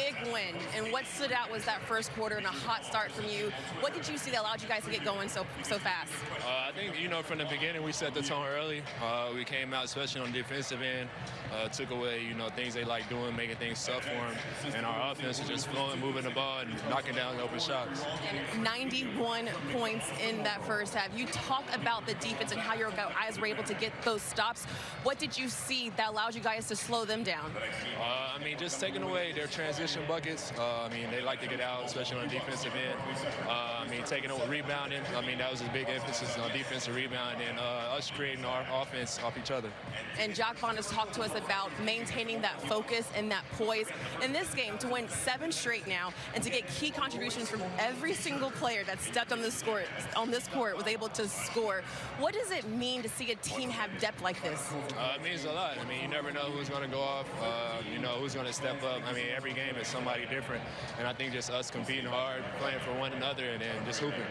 me win, and what stood out was that first quarter and a hot start from you. What did you see that allowed you guys to get going so so fast? Uh, I think, you know, from the beginning, we set the tone early. Uh, we came out, especially on the defensive end, uh, took away, you know, things they like doing, making things tough for them. And our offense is just flowing, moving the ball, and knocking down open shots. And 91 points in that first half. You talk about the defense and how your guys were able to get those stops. What did you see that allowed you guys to slow them down? Uh, I mean, just taking away their transition buckets. Uh, I mean, they like to get out, especially on the defensive end. Uh, I mean, taking over rebounding. I mean, that was a big emphasis on defensive rebound and uh, us creating our offense off each other. And Jacque Vaughn has talked to us about maintaining that focus and that poise in this game to win seven straight now and to get key contributions from every single player that stepped on this court on this court was able to score. What does it mean to see a team have depth like this? Uh, it means a lot. I mean, you never know who's going to go off. Uh, you know who's going to step up. I mean, every game is somebody different, and I think just us competing hard, playing for one another, and then just hooping.